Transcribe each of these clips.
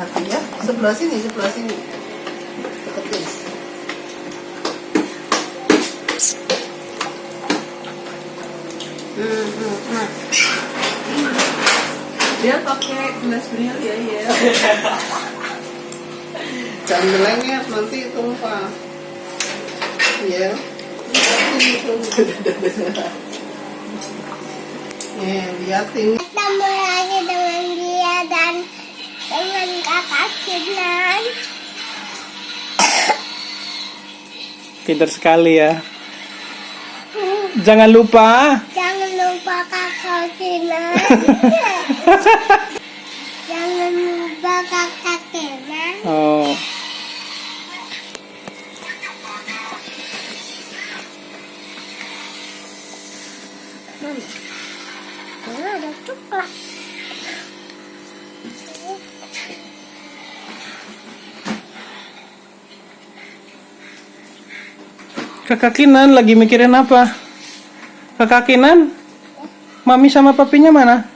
Hati-hati ya. Sebelah sini, sebelah sini. Deketin. Hmm, hmm, hmm. Dia pakai gelas bril ya, ya. Jangan melengket nanti tumpah. Ya. Nih, liatin. Ketemu lagi dengan dia dan dengan Kinan. Pintar sekali ya. Jangan lupa Jangan lupa kakak Kinan. kakak Kinan lagi mikirin apa? Kakak Kinan, mami sama papinya mana?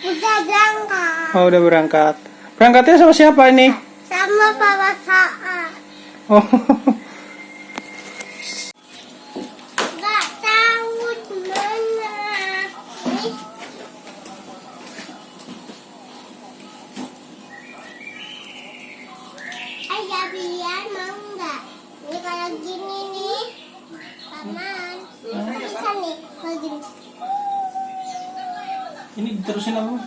Udah berangkat. Oh, udah berangkat. Berangkatnya sama siapa ini? Sama Papa Saat. Oh, Gak tahu mana. Ayah biar mau Ini kalau gini nih, paman. Bisa nih, kalau gini. ini diterusin apa?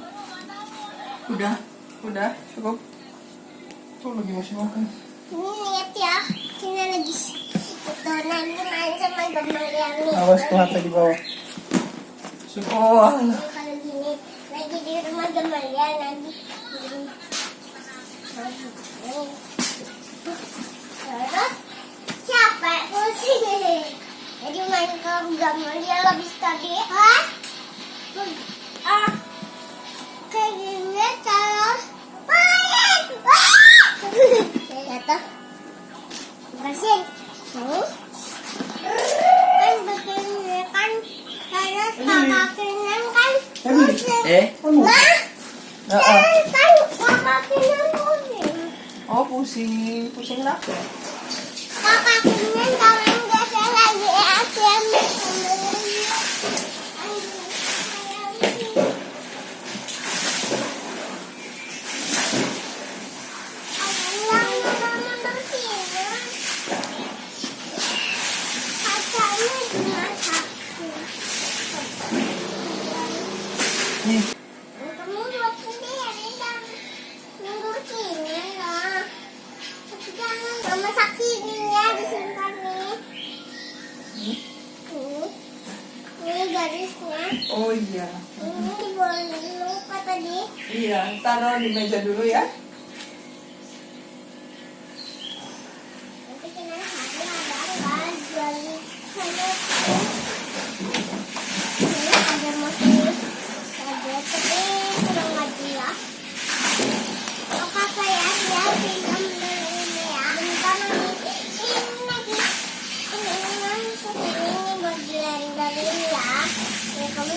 Udah, udah. Cukup. Tuh lagi masih makan. Ini lihat ya, kita lagi itu nanti main sama gambar nih. Awas tuh hati di bawah. Sekolah. Ini kalau gini lagi di rumah Gemalia nanti gini. Nih. Terus capek pusing. Jadi ke Gemalia habis tadi. Hah? Ah. Kayak gini terus main. Wah! Ya tuh. Bersin. Hmm? Kan begini kan terus kakak Kinan kan pusing. Eh? Nah, Ah, ah. kan pusing. Oh, pusing. Pusing apa? Kakak kalau nggak saya lagi ATM Nih. Kamu buat sendiri dan nunggu sini lah. Tapi jangan mama sakitnya disimpan nih. Nih, ini garisnya. Oh iya. Ini boleh lupa tadi. Iya, taruh di meja dulu ya. Nanti kena hari ada kan jual sana. Ini ada motif. Ada tapi kurang lagi ya. Oh kakak ya, dia pinjam dulu ini ya. Bentar nanti ini lagi. Ini ini ini buat blender ya. Ya kamu nikah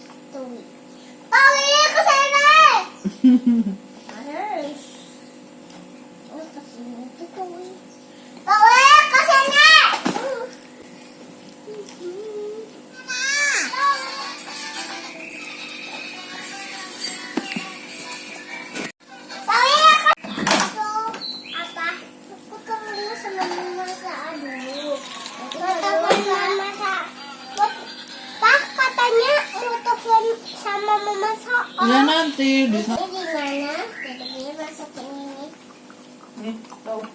Tawi ke sana. Harus. Nih. Tuh,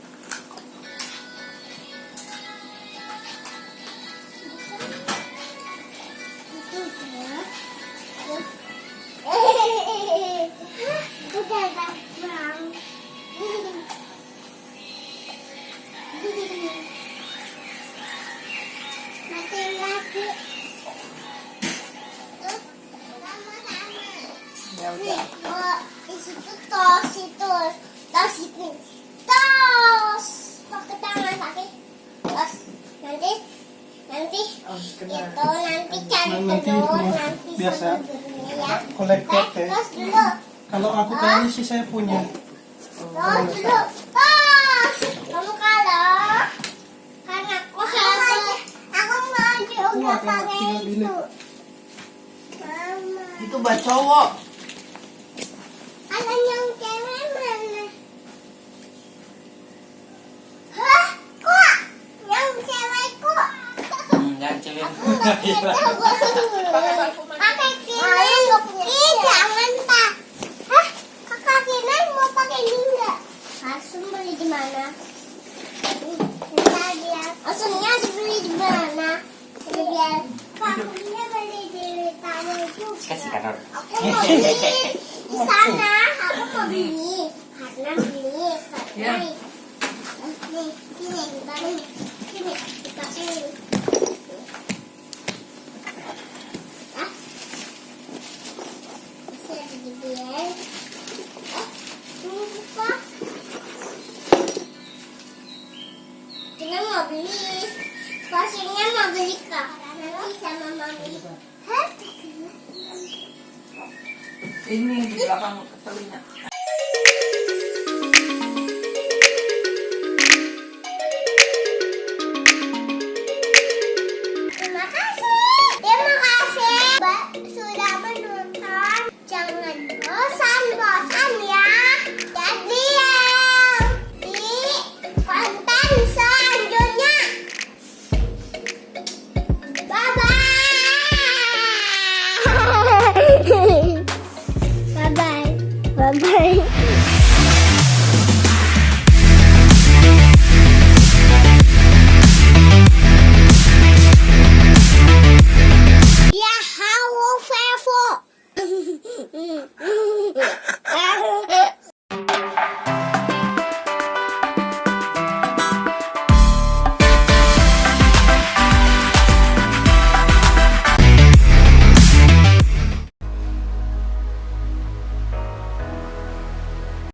sama-sama. Ya udah. di situ tos itu, tos Nanti, nanti Oh, itu nanti cari Nanti telur, nanti biasa. ya. Kolektor ya. dulu, Kalau aku kayaknya sih saya punya. tos dulu, tos. Kamu kalau, karena aku harus, aku mau juga pakai itu. Mama. Itu buat cowok. Ada yang cewek mana? Hah? Kok? Yang cewek kok? Jangan cewek. Aku nggak bisa Pakai kinan. Ih, jangan. Hah? Kakak kinan mau pakai ini beli di mana? Dibeli di mana? Biar beli di juga. Kasih. Aku mau beli di sana. Aku mau beli karena beli Ya. karena nih sini ditaruh nih sini dikasih ah Ini di belakang telinga. 拜拜